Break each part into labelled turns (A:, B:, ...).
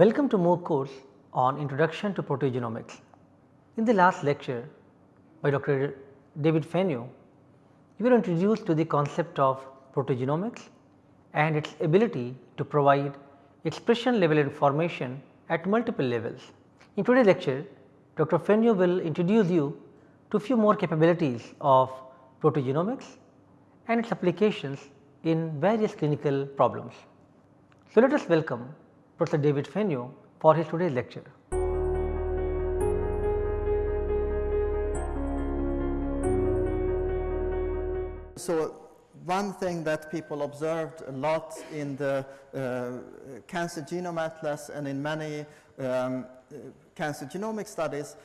A: Welcome to MOOC course on Introduction to Proteogenomics. In the last lecture by Dr. David Fenyö, we were introduced to the concept of proteogenomics and its ability to provide expression level information at multiple levels. In today's lecture, Dr. Fenyö will introduce you to few more capabilities of proteogenomics and its applications in various clinical problems. So, let us welcome Professor David Fenyö for his today's lecture.
B: So, one thing that people observed a lot in the uh, cancer genome atlas and in many um, cancer genomic studies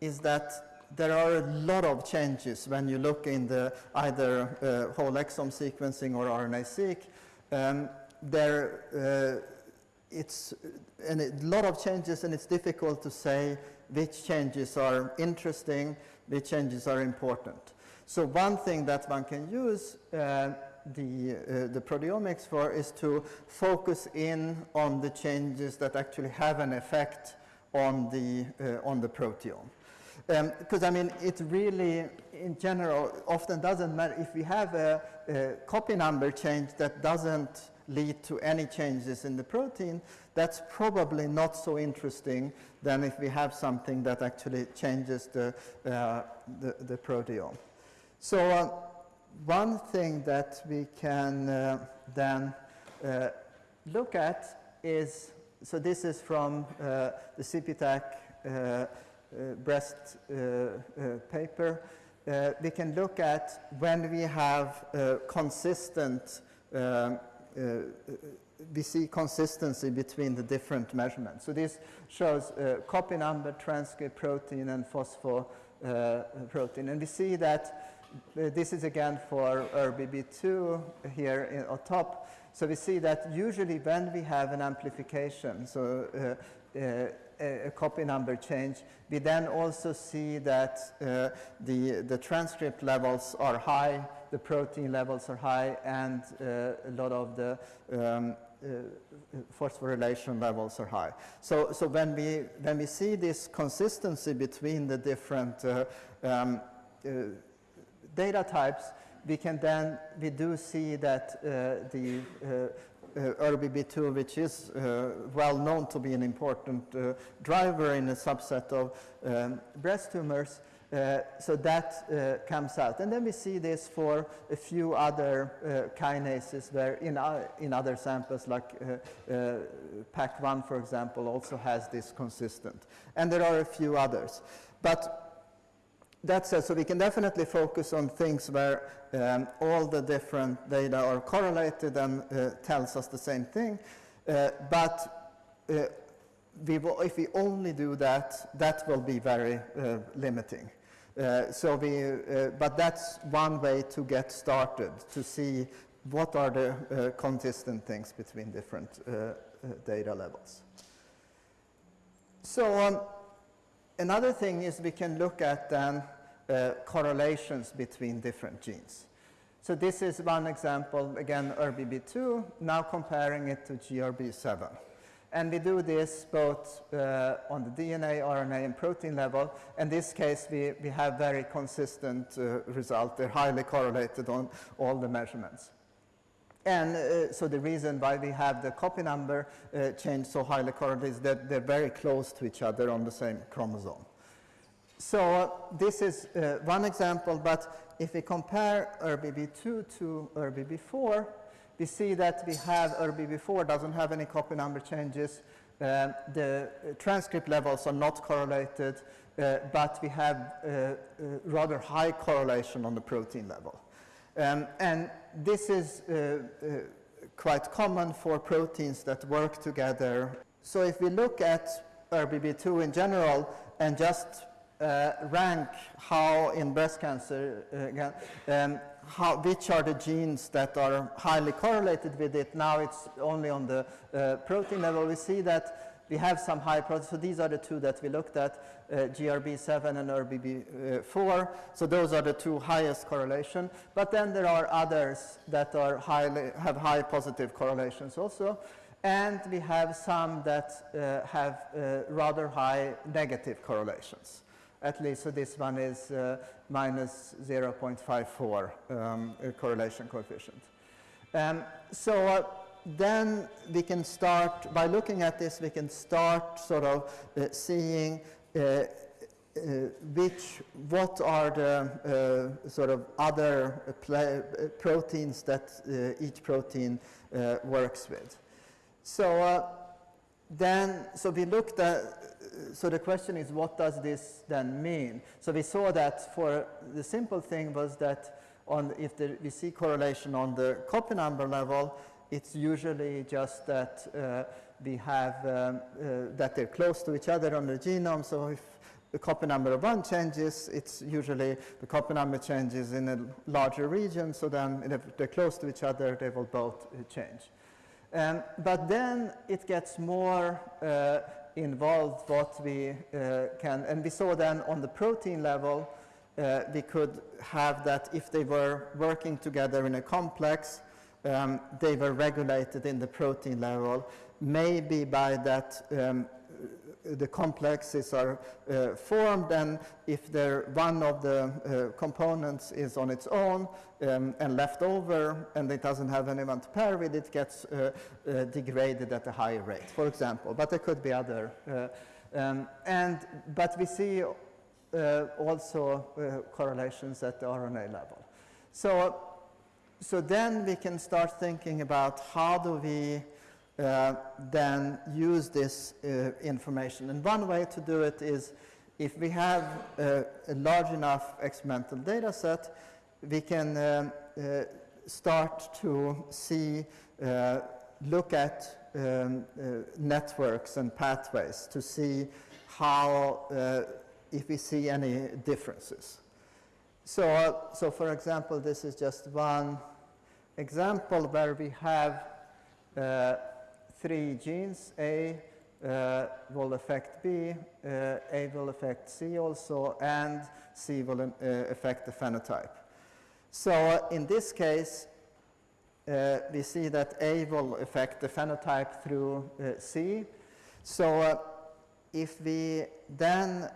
B: is that there are a lot of changes when you look in the either uh, whole exome sequencing or RNA-seq. Um, there, uh, it's a lot of changes and it's difficult to say which changes are interesting, which changes are important. So one thing that one can use uh, the, uh, the proteomics for is to focus in on the changes that actually have an effect on the, uh, on the proteome. Because um, I mean, it really, in general, often doesn't matter if we have a, a copy number change that doesn't lead to any changes in the protein, that's probably not so interesting than if we have something that actually changes the, uh, the, the, proteome. So uh, one thing that we can uh, then uh, look at is, so this is from uh, the CPTAC uh, breast paper. we can look at when we have consistent um, we see consistency between the different measurements. So this shows uh, copy number, transcript protein, and phospho uh, protein. And we see that uh, this is again for ERBB2 here in, on top. So we see that usually when we have an amplification, so uh, uh, a, copy number change, we then also see that the, the transcript levels are high the protein levels are high and uh, a lot of the um, uh, phosphorylation levels are high. So, so when, we, when we see this consistency between the different uh, um, uh, data types, we can then, we do see that uh, the uh, ERBB2, which is uh, well known to be an important uh, driver in a subset of um, breast tumors, so that comes out. And then we see this for a few other kinases where in, in other samples like uh, uh, PAK1 for example also has this consistent. And there are a few others. But that said, so we can definitely focus on things where um, all the different data are correlated and tells us the same thing. but we will, if we only do that, that will be very uh, limiting. Uh, so we, uh, but that's one way to get started, to see what are the uh, consistent things between different uh, uh, data levels. So um, another thing is we can look at then correlations between different genes. So this is one example, again, ERBB2, now comparing it to GRB7. And we do this both uh, on the DNA, RNA, and protein level. In this case, we, we have very consistent uh, result. They're highly correlated on all the measurements. And uh, so the reason why we have the copy number uh, change so highly correlated is that they're very close to each other on the same chromosome. So uh, this is uh, one example, but if we compare ERBB2 to ERBB4, we see that we have ERBB4 doesn't have any copy number changes. Uh, the transcript levels are not correlated, uh, but we have uh, uh rather high correlation on the protein level. Um, and this is quite common for proteins that work together. So if we look at ERBB2 in general and just rank how in breast cancer, again, um, how, which are the genes that are highly correlated with it. Now it's only on the uh, protein level. We see that we have some high proteins. So these are the two that we looked at, uh, GRB7 and ERBB4. So those are the two highest correlation. But then there are others that are highly, have high positive correlations also. and we have some that uh, have uh, rather high negative correlations. At least so this one is uh, minus 0.54 um, correlation coefficient. Um, so uh, then we can start, by looking at this, we can start sort of uh, seeing uh, uh, which, what are the uh, sort of other proteins that each protein works with. So then, so we looked at, so the question is what does this then mean? So we saw that for the simple thing was that on if the, we see correlation on the copy number level, it's usually just that uh, we have um, uh, that they're close to each other on the genome. So if the copy number of one changes, it's usually the copy number changes in a larger region. So then if they're close to each other, they will both uh, change. Um, but then it gets more uh, involved what we uh, can, and we saw then on the protein level, uh, we could have that if they were working together in a complex, um, they were regulated in the protein level, maybe by that um, the complexes are uh, formed and if one of the uh, components is on its own um, and left over and it doesn't have anyone to pair with, it gets uh, uh degraded at a higher rate, for example. But there could be other. Uh, um, and, but we see uh, also correlations at the RNA level. So, so then we can start thinking about how do we uh, then use this uh, information. And one way to do it is if we have uh, a large enough experimental data set, we can uh, start to see, uh, look at um, networks and pathways to see how, if we see any differences. So, so for example, this is just one example where we have uh, three genes. A uh, will affect B, uh, A will affect C also, and C will uh, affect the phenotype. So uh, in this case, uh, we see that A will affect the phenotype through uh, C. So if we then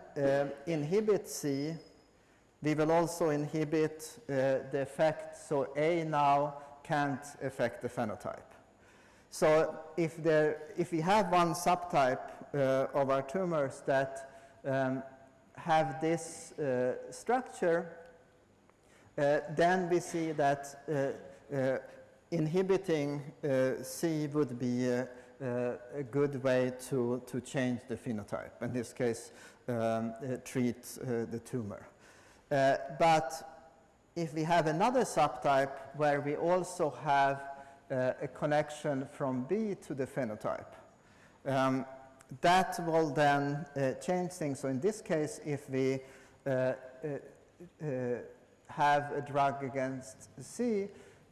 B: inhibit C, we will also inhibit the effect, so A now can't affect the phenotype. So if, there, if we have one subtype uh, of our tumors that um, have this uh, structure, uh, then we see that uh, uh, inhibiting uh, C would be a, good way to, to change the phenotype, in this case, um, treat the tumor. but if we have another subtype where we also have uh, a connection from B to the phenotype. Um, that will then uh, change things. So in this case, if we uh, uh, uh have a drug against C,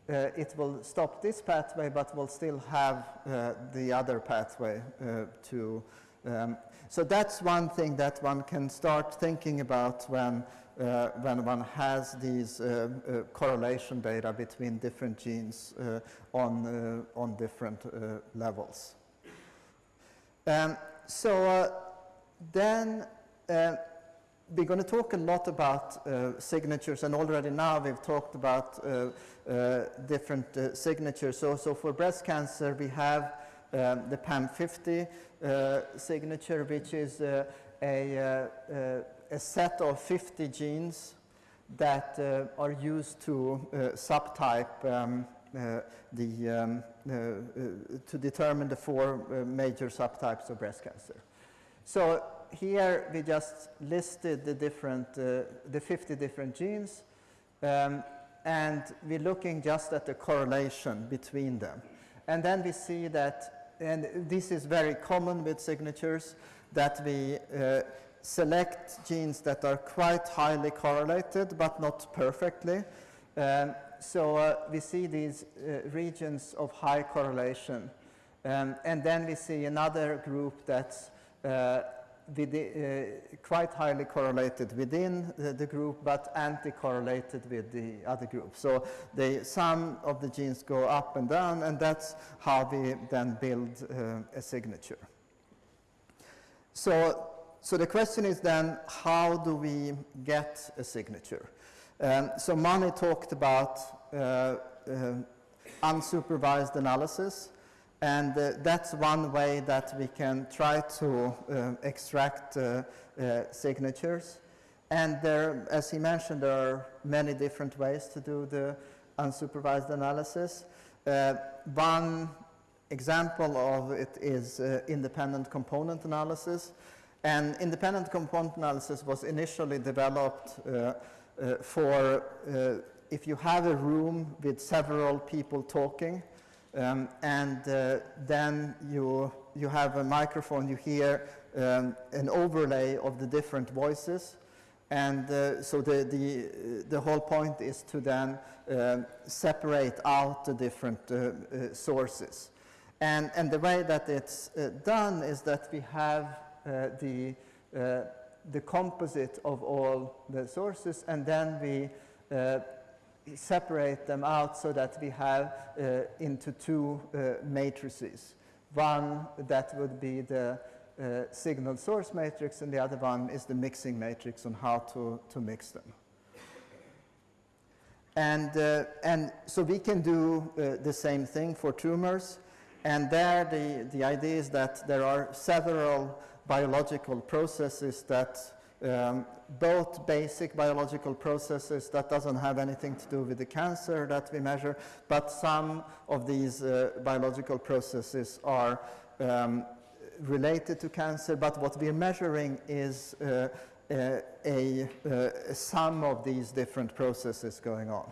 B: it will stop this pathway, but will still have the other pathway to. Um, so that's one thing that one can start thinking about when uh, when one has these uh, uh, correlation data between different genes uh, on, uh, on different uh, levels. Um, so then we're going to talk a lot about signatures and already now we've talked about different signatures. So, so for breast cancer we have um, the PAM50 signature which is a a set of 50 genes that uh, are used to uh, subtype um, uh, the, um, uh, uh, to determine the four uh, major subtypes of breast cancer. So here we just listed the different, the 50 different genes um, and we're looking just at the correlation between them. And then we see that, and this is very common with signatures, that we select genes that are quite highly correlated, but not perfectly. Um, so uh, we see these uh, regions of high correlation. Um, and then we see another group that's uh, within, uh, quite highly correlated within the, the group, but anti-correlated with the other group. So they, some of the genes go up and down, and that's how we then build uh, a signature. So, so the question is then, how do we get a signature? Um, so Mani talked about uh, uh, unsupervised analysis. And uh, that's one way that we can try to uh, extract uh, uh signatures. And there, as he mentioned, there are many different ways to do the unsupervised analysis. One example of it is independent component analysis. And independent component analysis was initially developed for if you have a room with several people talking, um, and uh, then you, you have a microphone, you hear um, an overlay of the different voices. And uh, so the, the, the whole point is to then uh, separate out the different uh, uh, sources. And, and the way that it's uh, done is that we have the, the composite of all the sources and then we separate them out so that we have uh, into two uh, matrices. One that would be the uh, signal source matrix and the other one is the mixing matrix on how to, to mix them. And, uh, and so we can do uh, the same thing for tumors. And there the, the idea is that there are several biological processes that um, both basic biological processes that doesn't have anything to do with the cancer that we measure, but some of these uh, biological processes are um, related to cancer, but what we're measuring is uh, uh, a, a, sum of these different processes going on.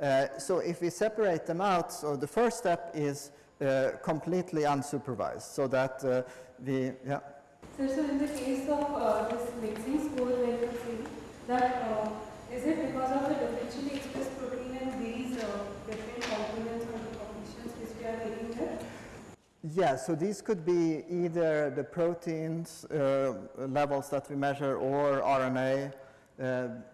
B: Uh, so if we separate them out, so the first step is uh, completely unsupervised, so that uh, we, yeah.
C: Sir, so in the case of uh, this mixing score where you saying that uh, is it because of the differentially expressed protein and these uh, different components or the conditions which we are taking here?
B: Yeah, so these could be either the proteins uh, levels that we measure or RNA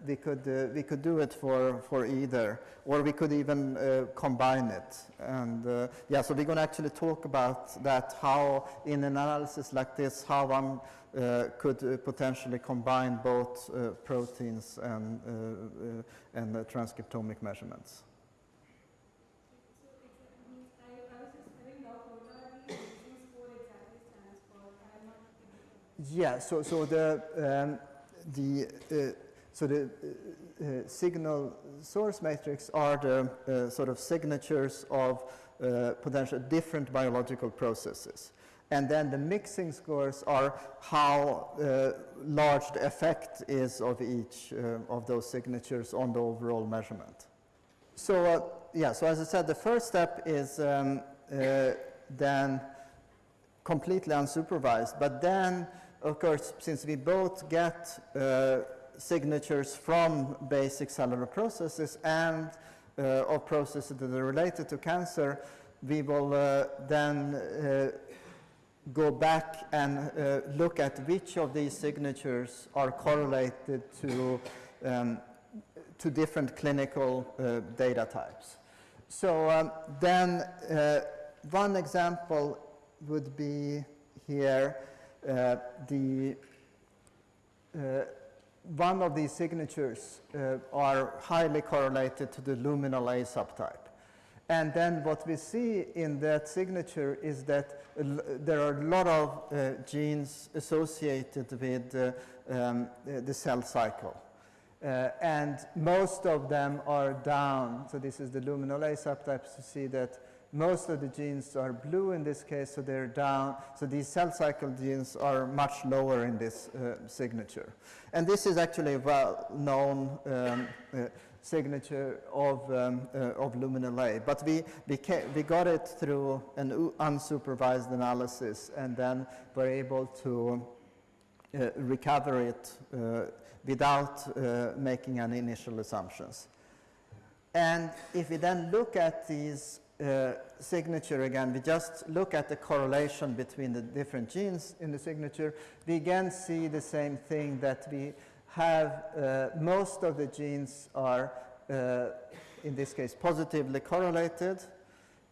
B: we could uh, we could do it for for either, or we could even uh, combine it. And uh, yeah, so we're going to actually talk about that how in an analysis like this, how one uh, could uh, potentially combine both proteins and and transcriptomic measurements. Yeah, so, so the, um, the uh, so the uh, uh, signal source matrix are the uh, sort of signatures of uh, potential different biological processes. And then the mixing scores are how uh, large the effect is of each uh, of those signatures on the overall measurement. So yeah, so as I said, the first step is um, then completely unsupervised. But then, of course, since we both get signatures from basic cellular processes and uh, of processes that are related to cancer, we will uh, then uh, go back and uh, look at which of these signatures are correlated to, um, to different clinical uh, data types. So um, then uh, one example would be here the one of these signatures uh, are highly correlated to the luminal A subtype. And then what we see in that signature is that there are a lot of uh, genes associated with um, the cell cycle. Uh, and most of them are down. So this is the luminal A subtype. You see that most of the genes are blue in this case, so they're down. So these cell cycle genes are much lower in this uh, signature. And this is actually a well-known um, uh, signature of, um, uh, of luminal A. But we, we, we got it through an unsupervised analysis and then were able to uh, recover it uh, without uh, making any initial assumptions. And if we then look at these uh, signature again, we just look at the correlation between the different genes in the signature, we again see the same thing that we have uh, most of the genes are, uh, in this case, positively correlated.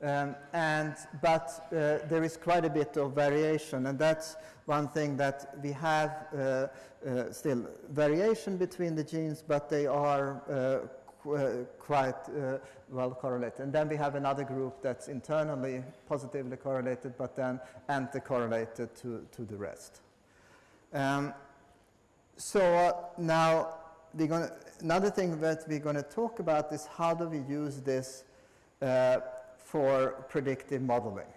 B: Um, and, but uh, there is quite a bit of variation, and that's one thing that we have uh, uh, still variation between the genes, but they are uh, qu uh, quite uh, well correlated. And then we have another group that's internally positively correlated, but then anti-correlated to, to the rest. Um, so now we're going another thing that we're going to talk about is how do we use this for predictive modeling.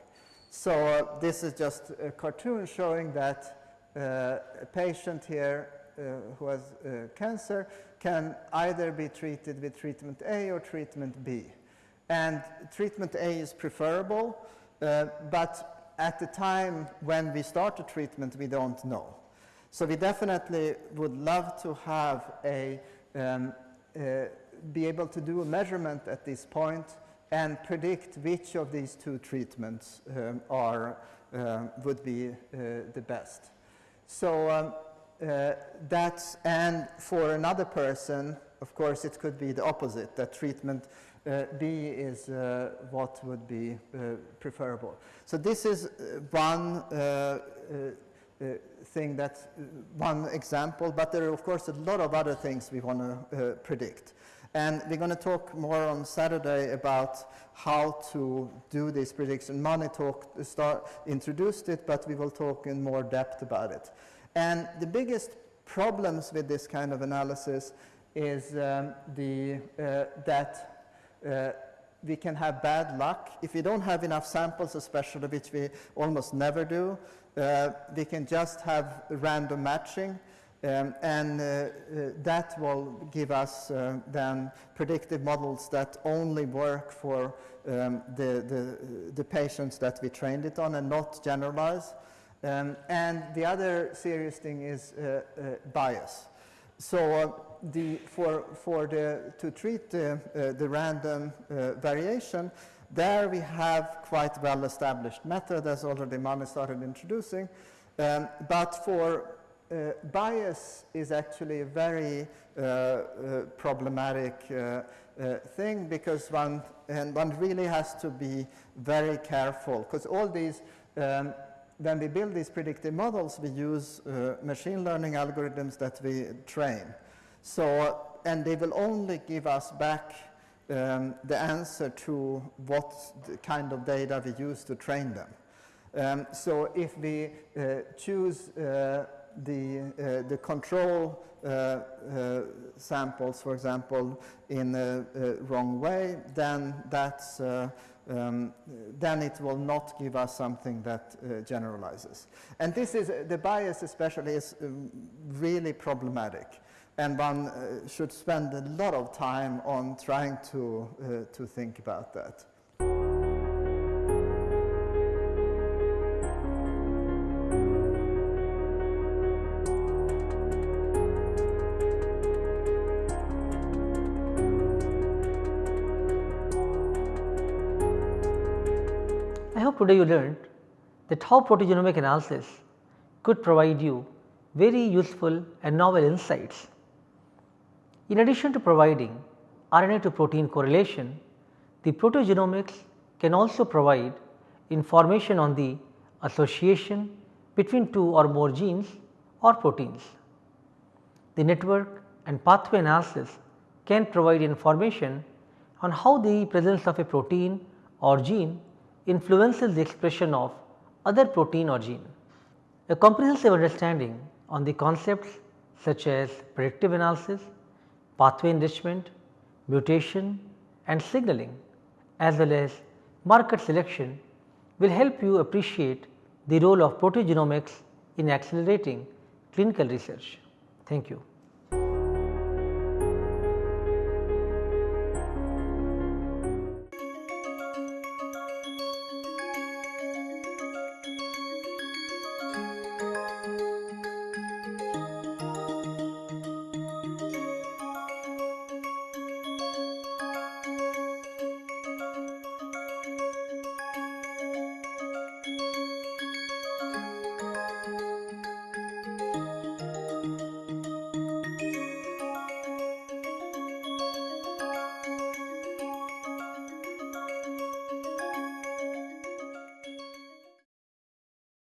B: So uh, this is just a cartoon showing that uh, a patient here uh, who has uh, cancer can either be treated with treatment A or treatment B. And treatment A is preferable, uh, but at the time when we start the treatment, we don't know. So we definitely would love to have a, um, uh, be able to do a measurement at this point and predict which of these two treatments um, are, uh, would be uh, the best. So um, uh, Uh, that's, and for another person, of course, it could be the opposite, that treatment uh, B is uh, what would be uh, preferable. So this is uh, one uh, thing that, one example, but there are of course a lot of other things we want to predict. And we're going to talk more on Saturday about how to do this prediction. Mani talked, start, introduced it, but we will talk in more depth about it. And the biggest problems with this kind of analysis is um, the, uh, that uh, we can have bad luck. If we don't have enough samples, especially, which we almost never do, uh, we can just have random matching. Um, and uh, uh, that will give us uh, then predictive models that only work for um, the, the, the, patients that we trained it on and not generalize. Um, and the other serious thing is uh, uh, bias. So uh, the, for, for the, to treat the, the random variation, there we have quite well-established method, as already Mani started introducing. Um, but for uh, bias is actually a very uh, uh, problematic thing because one, and one really has to be very careful because all these um, when we build these predictive models, we use uh, machine learning algorithms that we train. So, and they will only give us back um, the answer to what kind of data we use to train them. Um, so if we uh, choose uh, the, uh, the control uh, uh, samples, for example, in a, a wrong way, then that's um, then it will not give us something that uh, generalizes. And this is, the bias especially is um, really problematic. And one uh, should spend a lot of time on trying to, uh, to think about that.
A: Today you learned that how proteogenomic analysis could provide you very useful and novel insights. In addition to providing RNA to protein correlation, the proteogenomics can also provide information on the association between two or more genes or proteins. The network and pathway analysis can provide information on how the presence of a protein or gene influences the expression of other protein or gene. A comprehensive understanding on the concepts such as predictive analysis, pathway enrichment, mutation and signaling as well as marker selection will help you appreciate the role of proteogenomics in accelerating clinical research. Thank you.